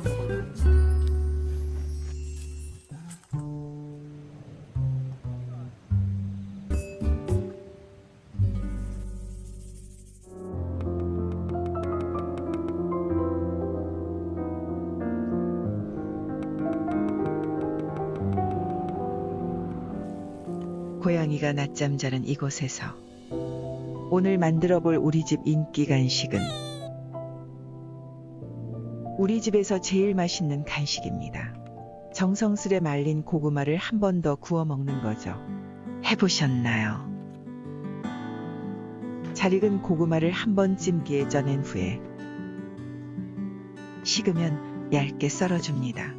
끓여 먹어요. 고양이가 낮잠 자는 이곳에서 오늘 만들어 볼 우리 집 인기 간식은 우리 집에서 제일 맛있는 간식입니다. 정성스레 말린 고구마를 한 번 더 구워 먹는 거죠. 해보셨나요? 잘 익은 고구마를 한 번 찜기에 쪄낸 후에 식으면 얇게 썰어줍니다.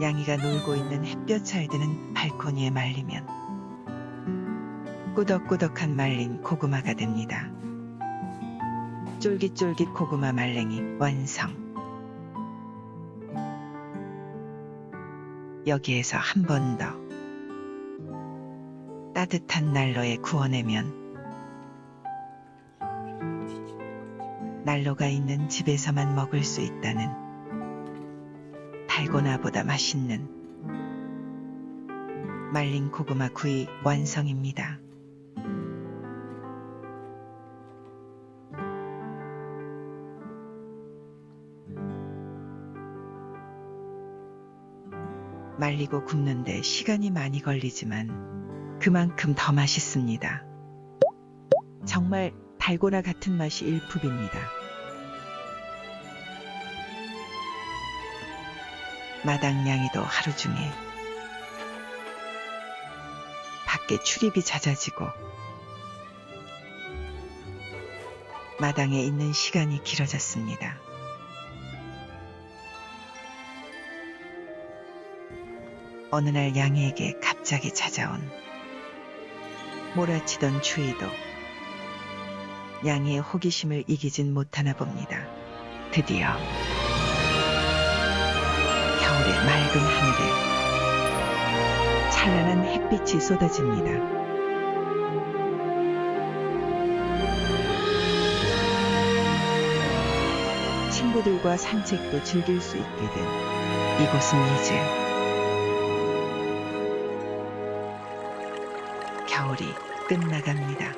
양이가 놀고 있는 햇볕 잘 드는 발코니에 말리면 꾸덕꾸덕한 말린 고구마가 됩니다. 쫄깃쫄깃 고구마 말랭이 완성. 여기에서 한 번 더 따뜻한 난로에 구워내면 난로가 있는 집에서만 먹을 수 있다는 달고나보다 맛있는 말린 고구마 구이 완성입니다. 말리고 굽는데 시간이 많이 걸리지만 그만큼 더 맛있습니다. 정말 달고나 같은 맛이 일품입니다. 마당냥이도 하루 중에 밖에 출입이 잦아지고 마당에 있는 시간이 길어졌습니다. 어느 날 양이에게 갑자기 찾아온 몰아치던 추위도 양이의 호기심을 이기진 못하나 봅니다. 드디어 겨울의 맑은 하늘에 찬란한 햇빛이 쏟아집니다. 친구들과 산책도 즐길 수 있게 된 이곳은 이제 겨울이 끝나갑니다.